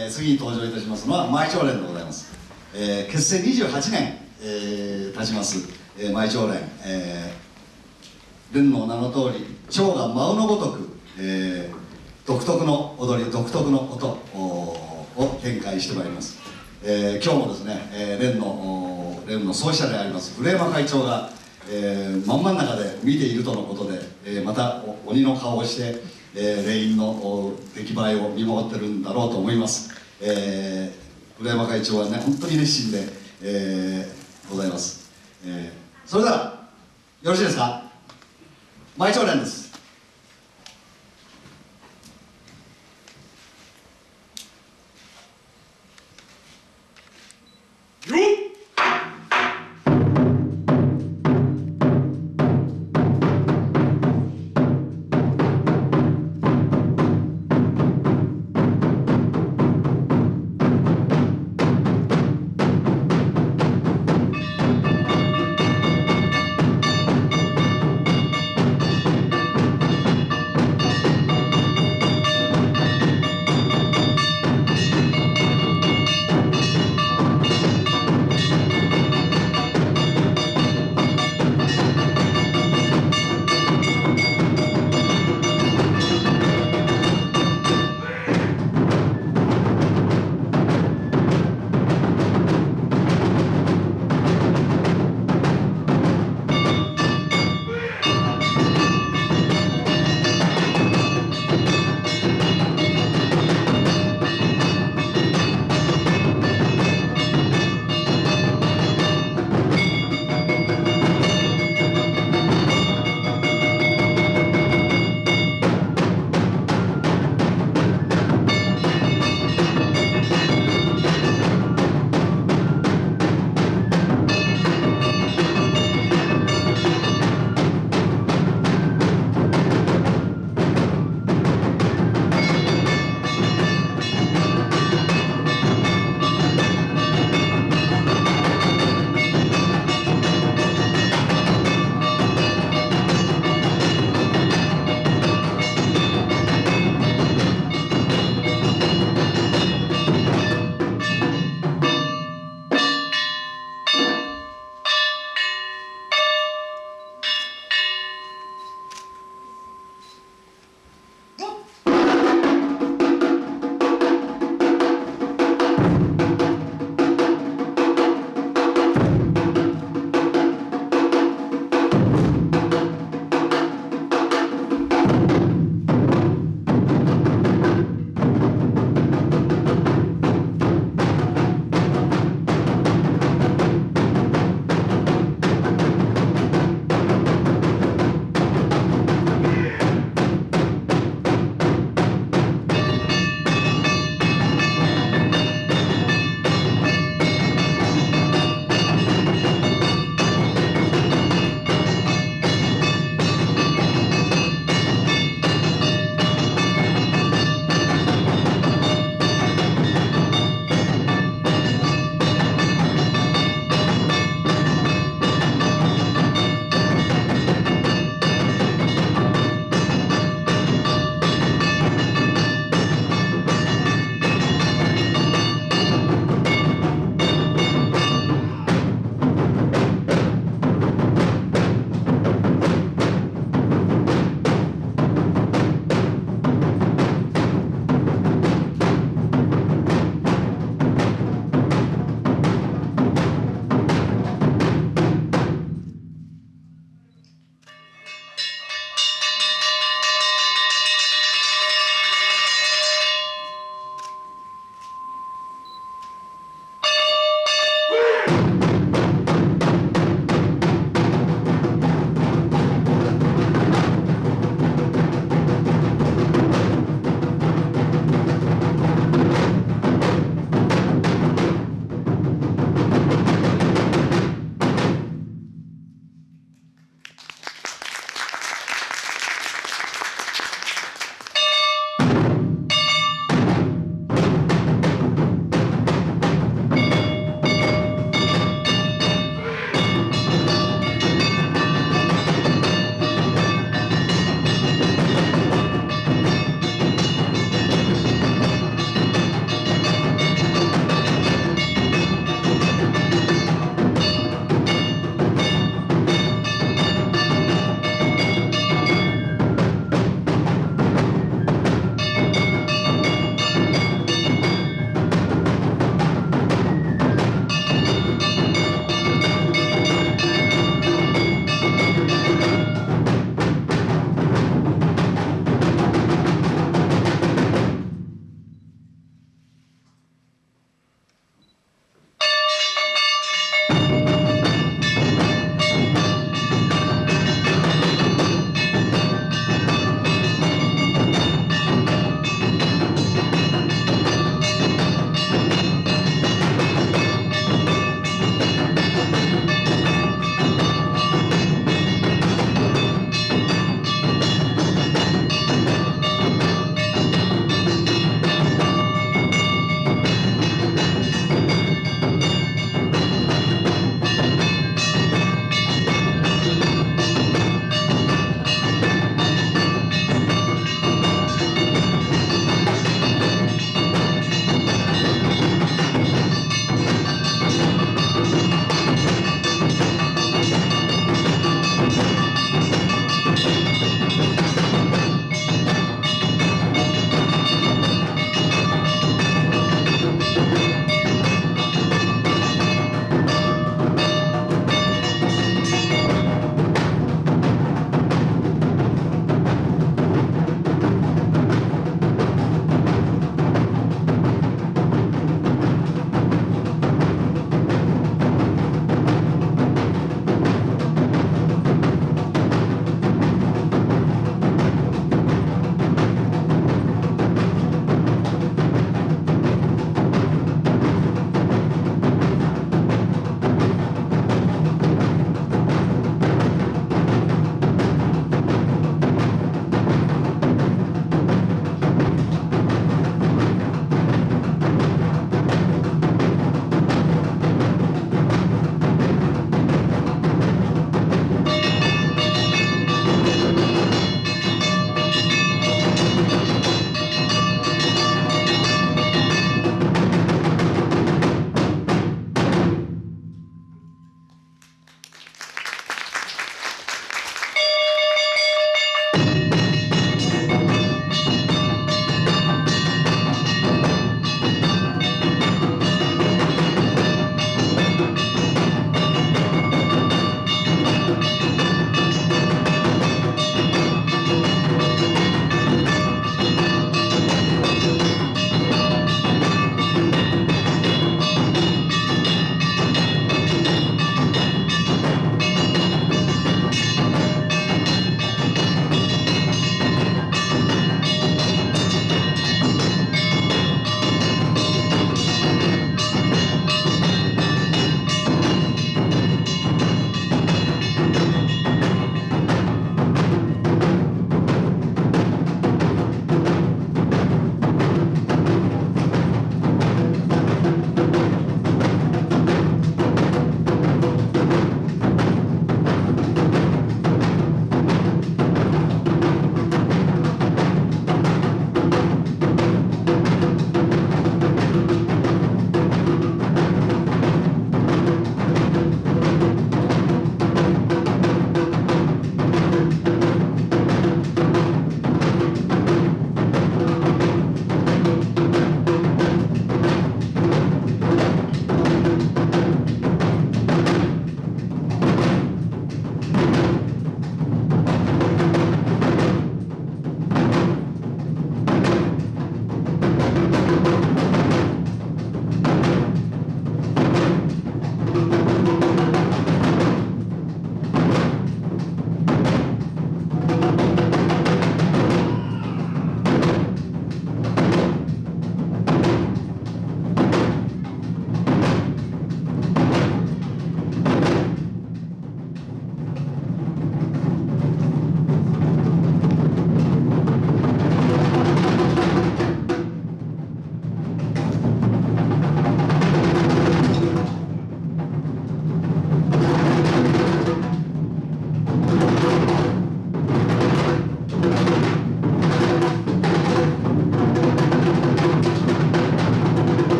えー、次に登場いたしますのは舞長連でございます、えー、結成28年、えー、経ちます、えー、舞長連、えー、連の名の通り蝶が舞うのごとく、えー、独特の踊り独特の音を展開してまいります、えー、今日もですね、えー、連の連の創始者であります古山会長が、えー、真ん真ん中で見ているとのことで、えー、また鬼の顔をしてえー、レインの出来栄えを見守ってるんだろうと思います、えー、浦山会長はね本当に熱心で、えー、ございます、えー、それではよろしいですか？毎朝連です。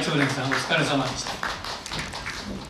毎朝連でございました毎朝連さんお疲れ様でした。